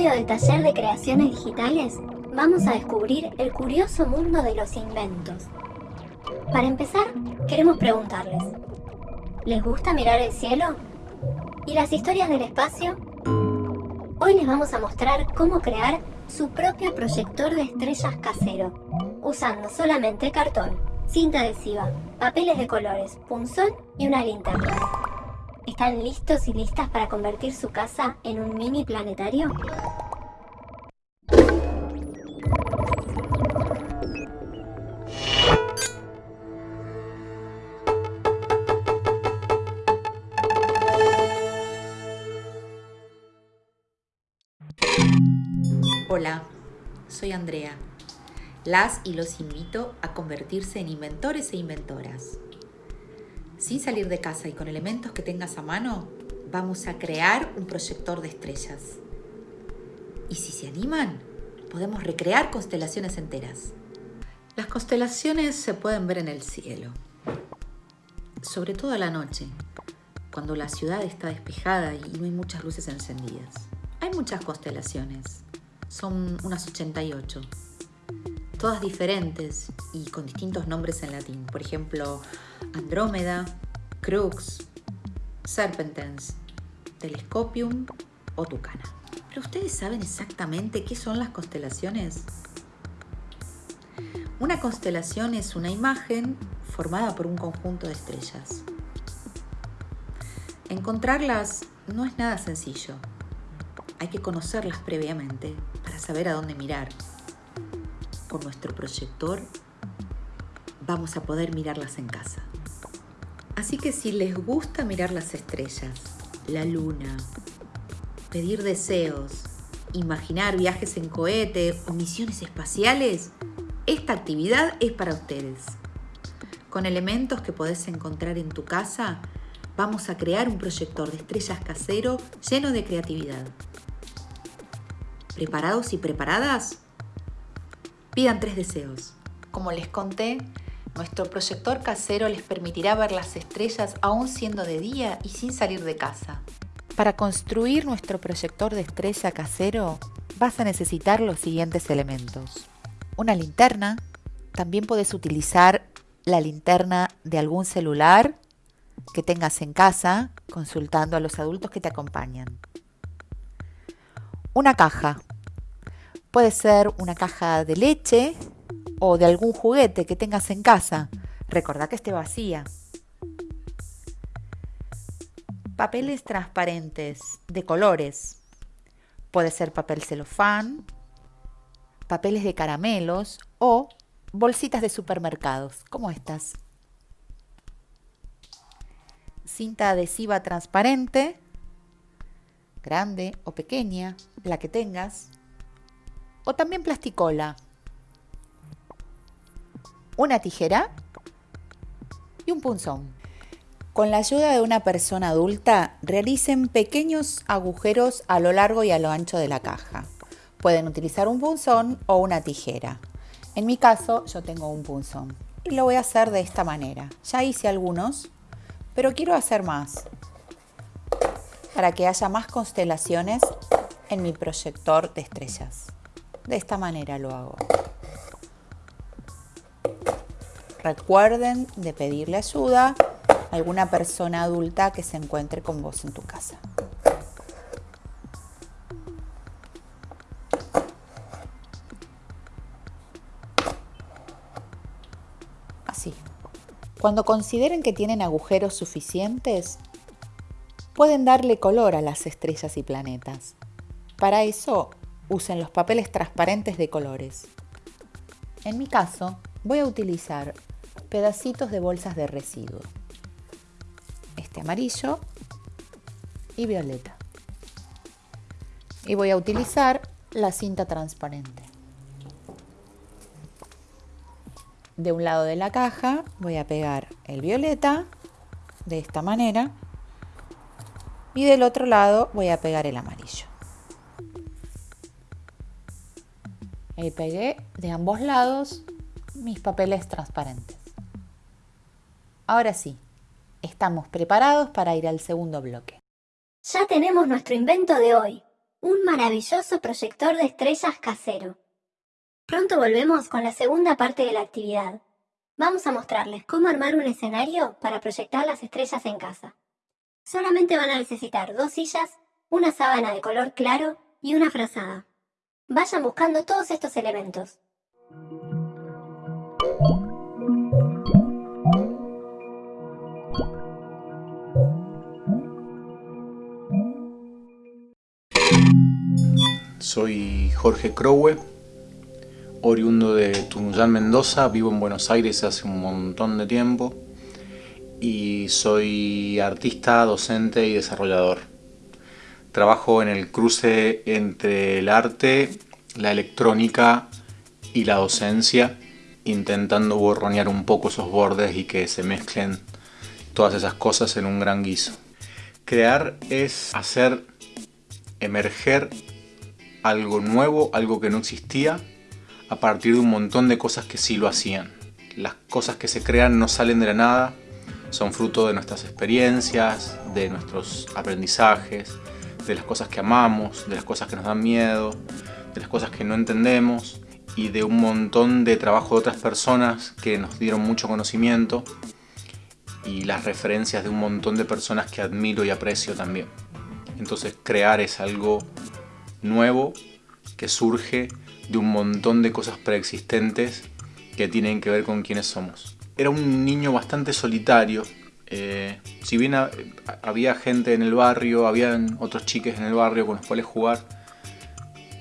episodio del taller de creaciones digitales vamos a descubrir el curioso mundo de los inventos. Para empezar, queremos preguntarles, ¿les gusta mirar el cielo? ¿Y las historias del espacio? Hoy les vamos a mostrar cómo crear su propio proyector de estrellas casero, usando solamente cartón, cinta adhesiva, papeles de colores, punzón y una linterna. ¿Están listos y listas para convertir su casa en un mini planetario? Hola, soy Andrea. Las y los invito a convertirse en inventores e inventoras. Sin salir de casa y con elementos que tengas a mano, vamos a crear un proyector de estrellas. Y si se animan, podemos recrear constelaciones enteras. Las constelaciones se pueden ver en el cielo, sobre todo a la noche, cuando la ciudad está despejada y no hay muchas luces encendidas. Hay muchas constelaciones, son unas 88, todas diferentes y con distintos nombres en latín. Por ejemplo, Andrómeda, Crux, Serpentens, Telescopium o Tucana. ¿Pero ustedes saben exactamente qué son las constelaciones? Una constelación es una imagen formada por un conjunto de estrellas. Encontrarlas no es nada sencillo. Hay que conocerlas previamente para saber a dónde mirar. Con nuestro proyector vamos a poder mirarlas en casa. Así que si les gusta mirar las estrellas, la luna, pedir deseos, imaginar viajes en cohete o misiones espaciales, esta actividad es para ustedes. Con elementos que podés encontrar en tu casa, vamos a crear un proyector de estrellas casero lleno de creatividad. ¿Preparados y preparadas? Pidan tres deseos. Como les conté, nuestro proyector casero les permitirá ver las estrellas aún siendo de día y sin salir de casa. Para construir nuestro proyector de estrella casero vas a necesitar los siguientes elementos. Una linterna, también puedes utilizar la linterna de algún celular que tengas en casa, consultando a los adultos que te acompañan. Una caja. Puede ser una caja de leche o de algún juguete que tengas en casa. Recordá que esté vacía. Papeles transparentes de colores. Puede ser papel celofán, papeles de caramelos o bolsitas de supermercados, como estas. Cinta adhesiva transparente, grande o pequeña, la que tengas. O también plasticola. Una tijera y un punzón. Con la ayuda de una persona adulta, realicen pequeños agujeros a lo largo y a lo ancho de la caja. Pueden utilizar un punzón o una tijera. En mi caso, yo tengo un punzón y lo voy a hacer de esta manera. Ya hice algunos, pero quiero hacer más para que haya más constelaciones en mi proyector de estrellas. De esta manera lo hago. Recuerden de pedirle ayuda a alguna persona adulta que se encuentre con vos en tu casa. Así. Cuando consideren que tienen agujeros suficientes, pueden darle color a las estrellas y planetas. Para eso, usen los papeles transparentes de colores. En mi caso, voy a utilizar pedacitos de bolsas de residuo. Este amarillo y violeta. Y voy a utilizar la cinta transparente. De un lado de la caja voy a pegar el violeta de esta manera y del otro lado voy a pegar el amarillo. Ahí pegué de ambos lados mis papeles transparentes. Ahora sí, estamos preparados para ir al segundo bloque. Ya tenemos nuestro invento de hoy, un maravilloso proyector de estrellas casero. Pronto volvemos con la segunda parte de la actividad. Vamos a mostrarles cómo armar un escenario para proyectar las estrellas en casa. Solamente van a necesitar dos sillas, una sábana de color claro y una frazada. Vayan buscando todos estos elementos. Soy Jorge Crowe, oriundo de Tunuyán, Mendoza, vivo en Buenos Aires hace un montón de tiempo y soy artista, docente y desarrollador. Trabajo en el cruce entre el arte, la electrónica y la docencia, intentando borronear un poco esos bordes y que se mezclen todas esas cosas en un gran guiso. Crear es hacer emerger algo nuevo, algo que no existía, a partir de un montón de cosas que sí lo hacían. Las cosas que se crean no salen de la nada, son fruto de nuestras experiencias, de nuestros aprendizajes, de las cosas que amamos, de las cosas que nos dan miedo, de las cosas que no entendemos y de un montón de trabajo de otras personas que nos dieron mucho conocimiento y las referencias de un montón de personas que admiro y aprecio también. Entonces crear es algo nuevo que surge de un montón de cosas preexistentes que tienen que ver con quiénes somos. Era un niño bastante solitario, eh, si bien había gente en el barrio, habían otros chiques en el barrio con los cuales jugar,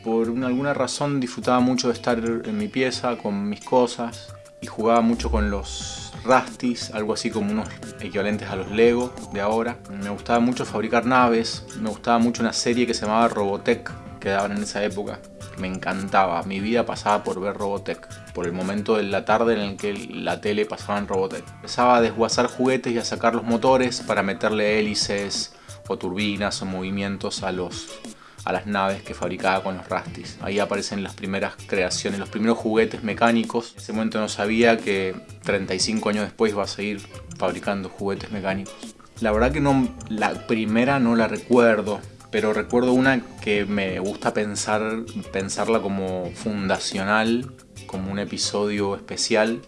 por alguna razón disfrutaba mucho de estar en mi pieza con mis cosas y jugaba mucho con los Rastis, algo así como unos equivalentes a los Lego de ahora. Me gustaba mucho fabricar naves, me gustaba mucho una serie que se llamaba Robotech, que daban en esa época. Me encantaba, mi vida pasaba por ver Robotech, por el momento de la tarde en el que la tele pasaba en Robotech. Empezaba a desguazar juguetes y a sacar los motores para meterle hélices o turbinas o movimientos a los a las naves que fabricaba con los Rastis. Ahí aparecen las primeras creaciones, los primeros juguetes mecánicos. En ese momento no sabía que 35 años después iba a seguir fabricando juguetes mecánicos. La verdad que no, la primera no la recuerdo, pero recuerdo una que me gusta pensar, pensarla como fundacional, como un episodio especial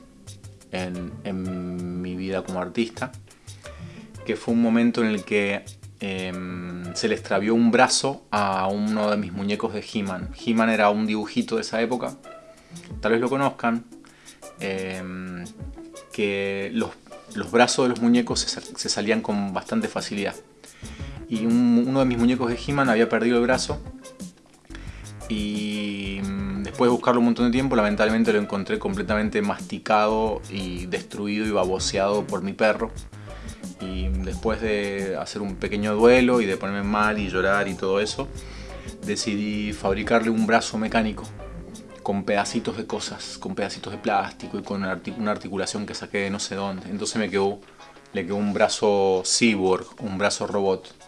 en, mi vida como artista, que fue un momento en el que em, se le extravió un brazo a uno de mis muñecos de He-Man. He-Man era un dibujito de esa época, tal vez lo conozcan, em, que los, los, brazos de los muñecos se, se salían con bastante facilidad y uno de mis muñecos de He-Man había perdido el brazo y mm, después de buscarlo un montón de tiempo lamentablemente lo encontré completamente masticado y destruido y baboseado por mi perro y después de hacer un pequeño duelo y de ponerme mal y llorar y todo eso decidí fabricarle un brazo mecánico con pedacitos de cosas, con pedacitos de plástico y con una articulación que saqué de no sé dónde. Entonces me quedó, le quedó un brazo cyborg, un brazo robot.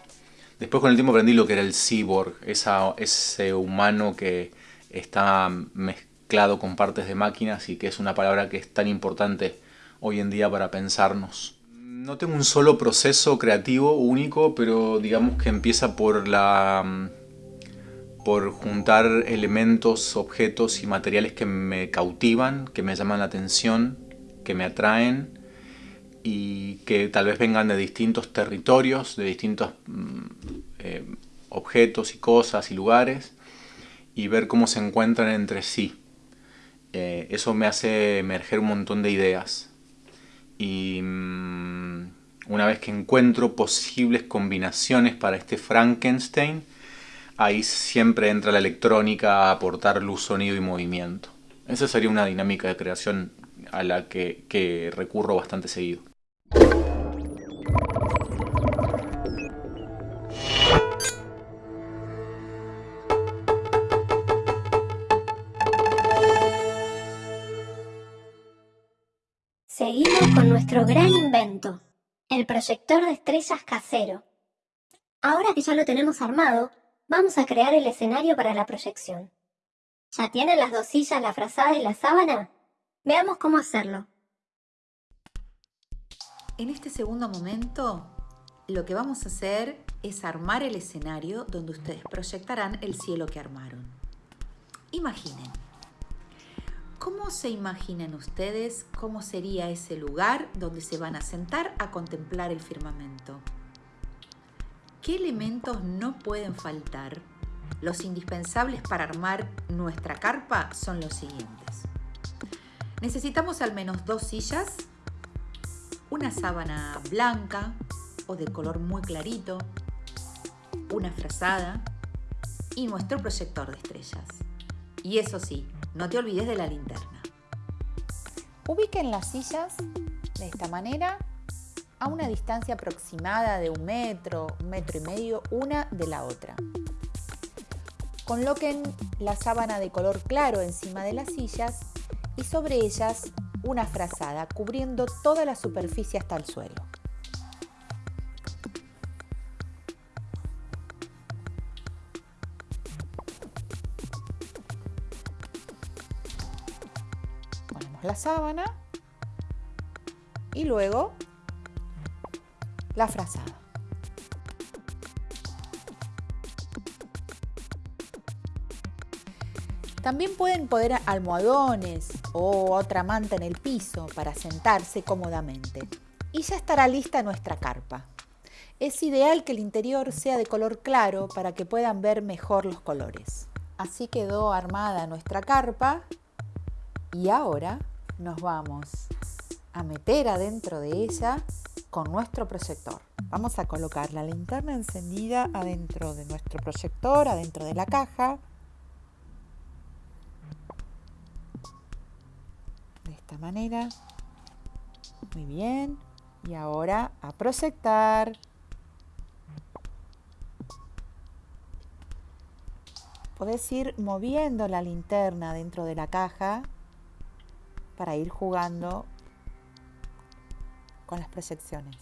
Después con el tiempo aprendí lo que era el cyborg, ese humano que está mezclado con partes de máquinas y que es una palabra que es tan importante hoy en día para pensarnos. No tengo un solo proceso creativo único, pero digamos que empieza por juntar elementos, objetos y materiales que me cautivan, que me llaman la atención, que me atraen y que tal vez vengan de distintos territorios, de distintos mm, eh, objetos y cosas y lugares y ver cómo se encuentran entre sí. Eh, eso me hace emerger un montón de ideas y mm, una vez que encuentro posibles combinaciones para este Frankenstein, ahí siempre entra la electrónica a aportar luz, sonido y movimiento. Esa sería una dinámica de creación a la que recurro bastante seguido. Seguimos con nuestro gran invento, el proyector de estrellas casero. Ahora que ya lo tenemos armado, vamos a crear el escenario para la proyección. ¿Ya tienen las dos sillas, la frazada y la sábana? Veamos cómo hacerlo. En este segundo momento, lo que vamos a hacer es armar el escenario donde ustedes proyectarán el cielo que armaron. Imaginen. ¿Cómo se imaginan ustedes cómo sería ese lugar donde se van a sentar a contemplar el firmamento? ¿Qué elementos no pueden faltar? Los indispensables para armar nuestra carpa son los siguientes. Necesitamos al menos dos sillas, una sábana blanca o de color muy clarito, una frazada y nuestro proyector de estrellas. Y eso sí, no te olvides de la linterna. Ubiquen las sillas de esta manera a una distancia aproximada de un metro, un metro y medio una de la otra. Coloquen la sábana de color claro encima de las sillas y sobre ellas una frazada cubriendo toda la superficie hasta el suelo. la sábana y luego la frazada. También pueden poner almohadones o otra manta en el piso para sentarse cómodamente. Y ya estará lista nuestra carpa. Es ideal que el interior sea de color claro para que puedan ver mejor los colores. Así quedó armada nuestra carpa y ahora nos vamos a meter adentro de ella con nuestro proyector. Vamos a colocar la linterna encendida adentro de nuestro proyector, adentro de la caja. De manera. Muy bien. Y ahora a proyectar. Podés ir moviendo la linterna dentro de la caja para ir jugando con las proyecciones.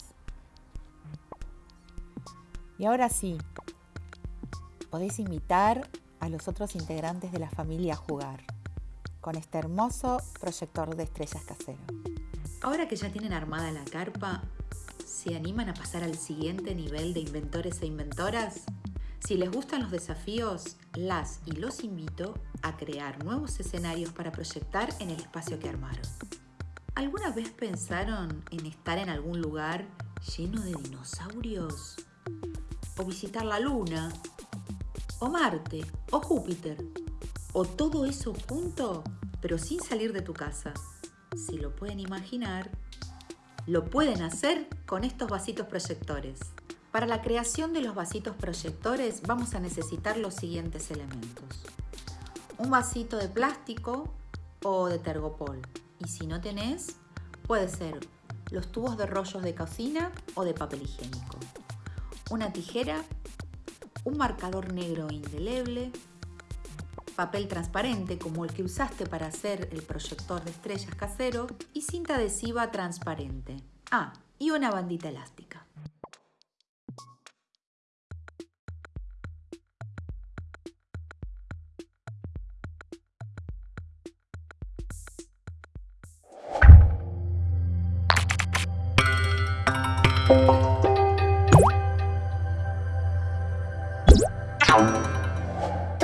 Y ahora sí, podéis invitar a los otros integrantes de la familia a jugar con este hermoso proyector de estrellas casero. Ahora que ya tienen armada la carpa, ¿se animan a pasar al siguiente nivel de inventores e inventoras? Si les gustan los desafíos, las y los invito a crear nuevos escenarios para proyectar en el espacio que armaron. ¿Alguna vez pensaron en estar en algún lugar lleno de dinosaurios? ¿O visitar la Luna? ¿O Marte? ¿O Júpiter? ¿O todo eso junto, pero sin salir de tu casa? Si lo pueden imaginar, lo pueden hacer con estos vasitos proyectores. Para la creación de los vasitos proyectores vamos a necesitar los siguientes elementos. Un vasito de plástico o de tergopol. Y si no tenés, puede ser los tubos de rollos de cocina o de papel higiénico. Una tijera, un marcador negro indeleble, papel transparente como el que usaste para hacer el proyector de estrellas casero y cinta adhesiva transparente. Ah, y una bandita elástica.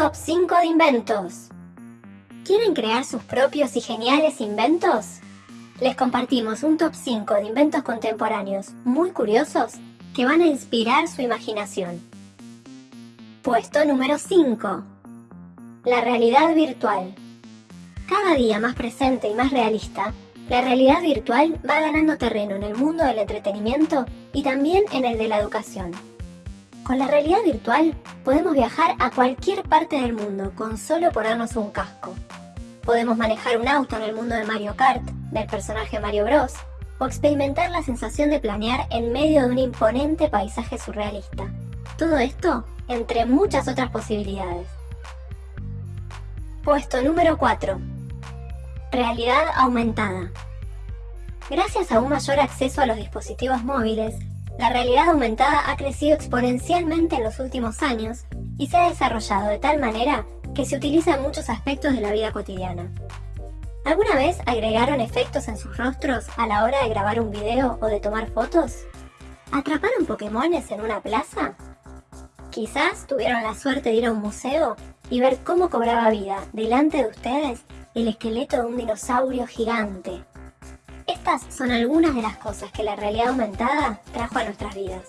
Top 5 de inventos. ¿Quieren crear sus propios y geniales inventos? Les compartimos un top 5 de inventos contemporáneos muy curiosos que van a inspirar su imaginación. Puesto número 5. La realidad virtual. Cada día más presente y más realista, la realidad virtual va ganando terreno en el mundo del entretenimiento y también en el de la educación. Con la realidad virtual podemos viajar a cualquier parte del mundo con solo ponernos un casco. Podemos manejar un auto en el mundo de Mario Kart, del personaje Mario Bros, o experimentar la sensación de planear en medio de un imponente paisaje surrealista. Todo esto entre muchas otras posibilidades. Puesto número 4. Realidad aumentada. Gracias a un mayor acceso a los dispositivos móviles, La realidad aumentada ha crecido exponencialmente en los últimos años y se ha desarrollado de tal manera que se utiliza en muchos aspectos de la vida cotidiana. ¿Alguna vez agregaron efectos en sus rostros a la hora de grabar un video o de tomar fotos? ¿Atraparon Pokémones en una plaza? Quizás tuvieron la suerte de ir a un museo y ver cómo cobraba vida delante de ustedes el esqueleto de un dinosaurio gigante. Estas son algunas de las cosas que la realidad aumentada trajo a nuestras vidas.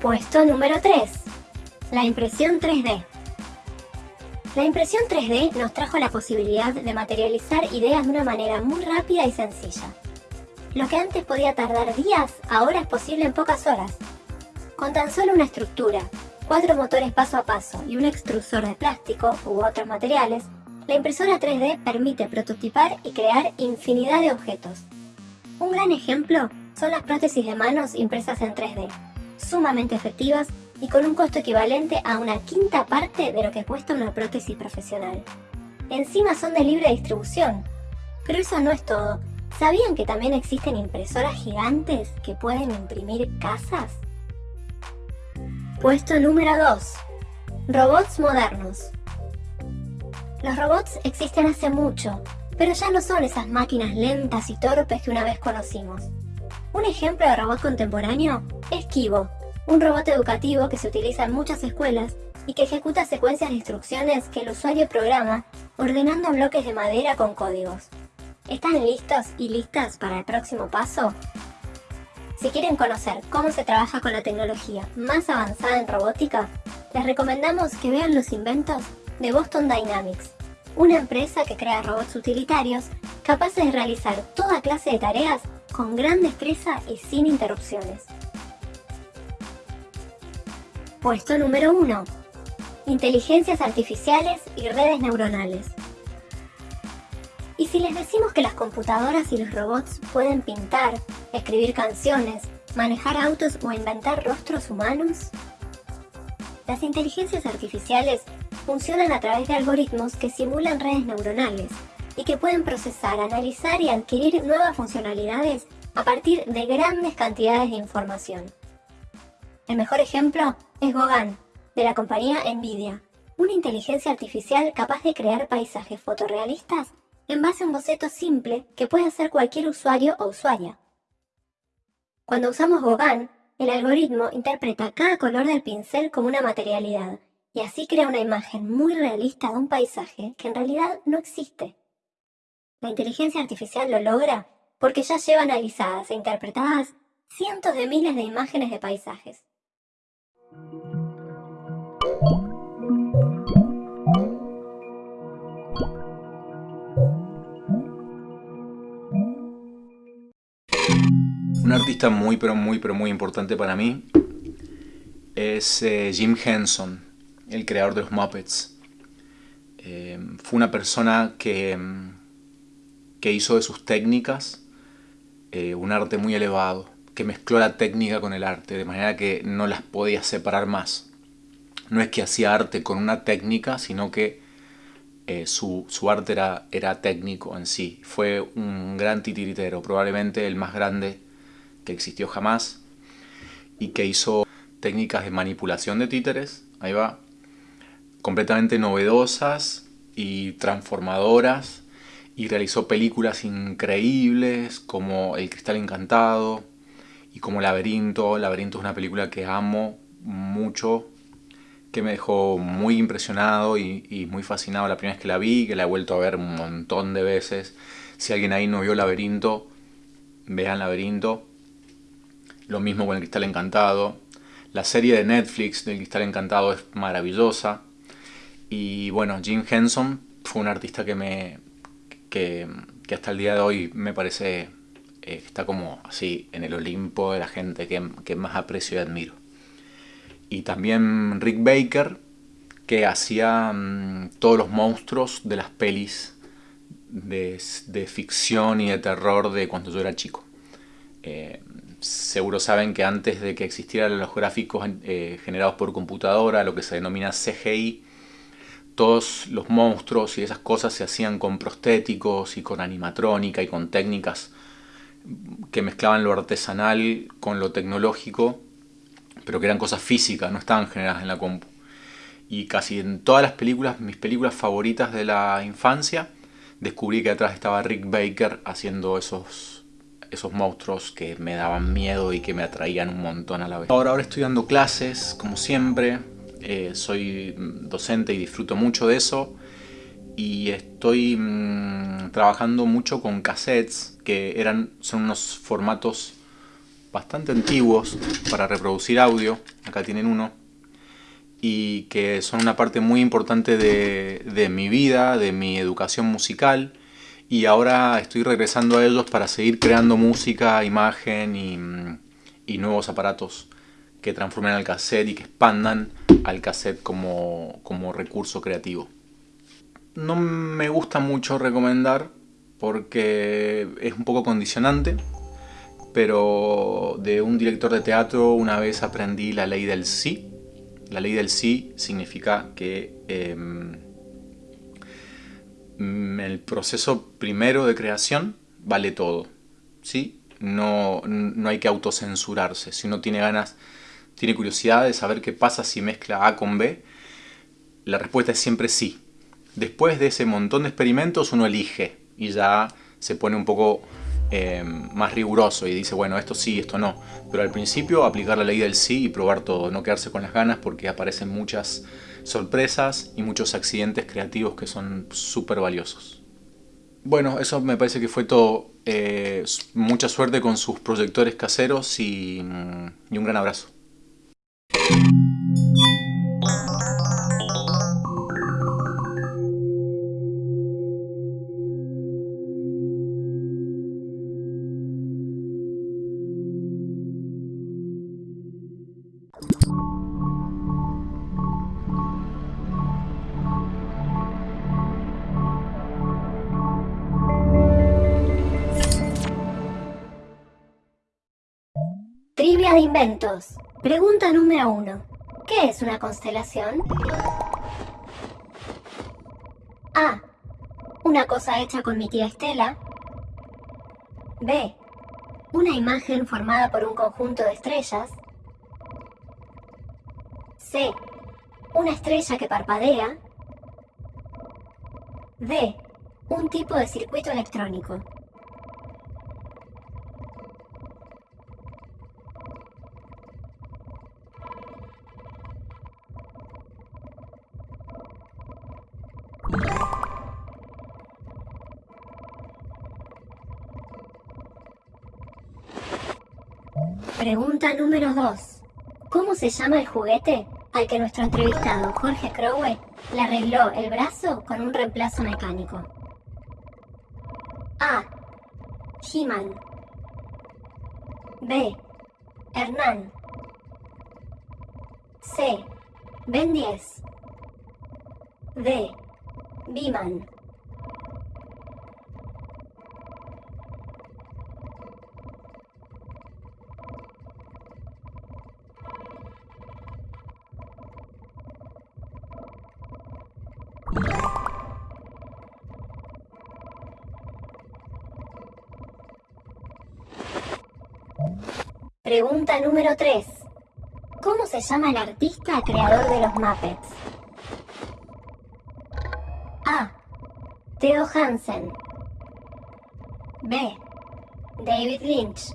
Puesto número 3. La impresión 3D. La impresión 3D nos trajo la posibilidad de materializar ideas de una manera muy rápida y sencilla. Lo que antes podía tardar días, ahora es posible en pocas horas. Con tan solo una estructura, cuatro motores paso a paso y un extrusor de plástico u otros materiales, la impresora 3D permite prototipar y crear infinidad de objetos. Un gran ejemplo son las prótesis de manos impresas en 3D, sumamente efectivas y con un costo equivalente a una quinta parte de lo que cuesta una prótesis profesional. Encima son de libre distribución. Pero eso no es todo. ¿Sabían que también existen impresoras gigantes que pueden imprimir casas? Puesto número 2. Robots modernos. Los robots existen hace mucho, pero ya no son esas máquinas lentas y torpes que una vez conocimos. Un ejemplo de robot contemporáneo es Kibo, un robot educativo que se utiliza en muchas escuelas y que ejecuta secuencias de instrucciones que el usuario programa ordenando bloques de madera con códigos. ¿Están listos y listas para el próximo paso? Si quieren conocer cómo se trabaja con la tecnología más avanzada en robótica, les recomendamos que vean los inventos de Boston Dynamics, una empresa que crea robots utilitarios capaces de realizar toda clase de tareas con gran destreza y sin interrupciones. Puesto número 1. Inteligencias artificiales y redes neuronales. ¿Y si les decimos que las computadoras y los robots pueden pintar, escribir canciones, manejar autos o inventar rostros humanos? Las inteligencias artificiales funcionan a través de algoritmos que simulan redes neuronales y que pueden procesar, analizar y adquirir nuevas funcionalidades a partir de grandes cantidades de información. El mejor ejemplo es Gauguin, de la compañía Nvidia, una inteligencia artificial capaz de crear paisajes fotorrealistas en base a un boceto simple que puede hacer cualquier usuario o usuaria. Cuando usamos Gauguin, el algoritmo interpreta cada color del pincel como una materialidad y así crea una imagen muy realista de un paisaje que en realidad no existe. La inteligencia artificial lo logra porque ya lleva analizadas e interpretadas cientos de miles de imágenes de paisajes. Un artista muy pero muy pero muy importante para mí es eh, Jim Henson, el creador de los Muppets. Eh, fue una persona que, que hizo de sus técnicas eh, un arte muy elevado que mezcló la técnica con el arte, de manera que no las podía separar más. No es que hacía arte con una técnica, sino que eh, su, arte era, era técnico en sí. Fue un gran titiritero, probablemente el más grande que existió jamás, y que hizo técnicas de manipulación de títeres, ahí va, completamente novedosas y transformadoras, y realizó películas increíbles como El Cristal Encantado, y como Laberinto. Laberinto es una película que amo mucho, que me dejó muy impresionado y, muy fascinado la primera vez que la vi, que la he vuelto a ver un montón de veces. Si alguien ahí no vio Laberinto, vean Laberinto. Lo mismo con El Cristal Encantado. La serie de Netflix del Cristal Encantado es maravillosa. Y bueno, Jim Henson fue un artista que me que, que hasta el día de hoy me parece eh, está como así en el Olimpo de la gente que, más aprecio y admiro. Y también Rick Baker, que hacía mm, todos los monstruos de las pelis de, ficción y de terror de cuando yo era chico. Eh, seguro saben que antes de que existieran los gráficos eh, generados por computadora, lo que se denomina CGI, todos los monstruos y esas cosas se hacían con prostéticos y con animatrónica y con técnicas que mezclaban lo artesanal con lo tecnológico, pero que eran cosas físicas, no estaban generadas en la compu. Y casi en todas las películas, mis películas favoritas de la infancia, descubrí que atrás estaba Rick Baker haciendo esos, esos monstruos que me daban miedo y que me atraían un montón a la vez. Ahora, ahora estoy dando clases, como siempre, eh, soy docente y disfruto mucho de eso. Y estoy mm, trabajando mucho con cassettes que eran, son unos formatos bastante antiguos para reproducir audio, acá tienen uno, y que son una parte muy importante de, mi vida, de mi educación musical, y ahora estoy regresando a ellos para seguir creando música, imagen y, mm, y nuevos aparatos que transformen al cassette y que expandan al cassette como, como recurso creativo no me gusta mucho recomendar porque es un poco condicionante, pero de un director de teatro una vez aprendí la ley del sí. La ley del sí significa que em, el proceso primero de creación vale todo. ¿sí? No, no hay que autocensurarse. Si uno tiene ganas, tiene curiosidad de saber qué pasa si mezcla A con B, la respuesta es siempre sí Después de ese montón de experimentos uno elige y ya se pone un poco eh, más riguroso y dice, bueno, esto sí, esto no. Pero al principio aplicar la ley del sí y probar todo, no quedarse con las ganas porque aparecen muchas sorpresas y muchos accidentes creativos que son súper valiosos. Bueno, eso me parece que fue todo. Eh, mucha suerte con sus proyectores caseros y, mm, y un gran abrazo. Trivia de inventos. Pregunta número uno. ¿Qué es una constelación? A. Una cosa hecha con mi tía Estela. B. Una imagen formada por un conjunto de estrellas. C. Una estrella que parpadea. D. Un tipo de circuito electrónico. Pregunta número 2. ¿Cómo se llama el juguete al que nuestro entrevistado Jorge Crowe le arregló el brazo con un reemplazo mecánico? A. He-Man B. Hernán C. Ben 10 D. Biman Pregunta número 3. ¿Cómo se llama el artista creador de los Muppets? A. Theo Hansen. B. David Lynch.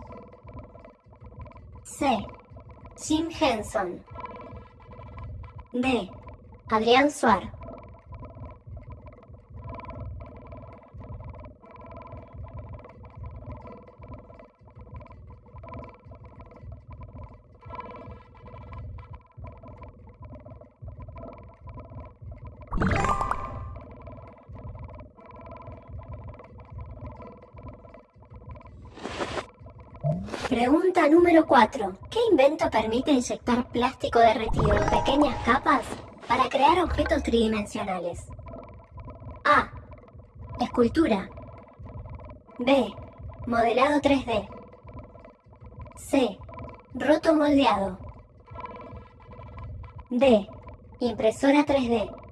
C. Jim Henson. D. Adrián Suar. Pregunta número 4. ¿Qué invento permite inyectar plástico derretido en pequeñas capas para crear objetos tridimensionales? A. Escultura. B. Modelado 3D. C. Roto moldeado. D. Impresora 3D.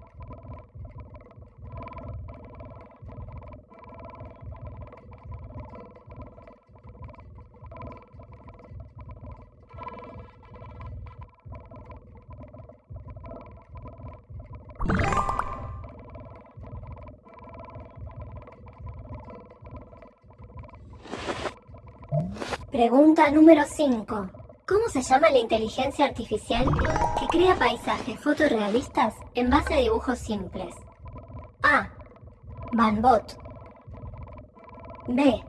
Pregunta número 5. ¿Cómo se llama la inteligencia artificial que crea paisajes fotorrealistas en base a dibujos simples? A. Banbot. B.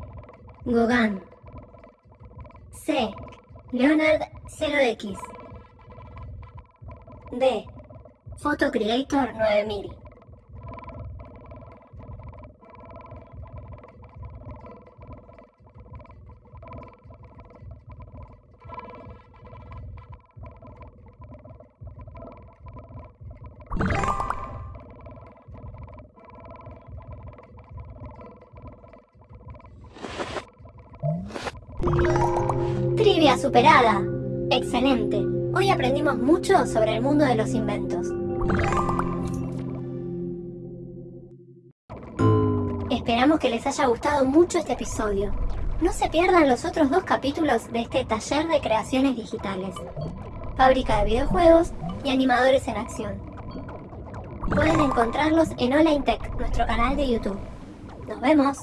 Gauguin. C. Leonard 0X. D. Photo Creator 9000. Trivia superada. Excelente. Hoy aprendimos mucho sobre el mundo de los inventos. Les haya gustado mucho este episodio. No se pierdan los otros dos capítulos de este taller de creaciones digitales. Fábrica de videojuegos y animadores en acción. Pueden encontrarlos en Hola Intech, nuestro canal de YouTube. Nos vemos.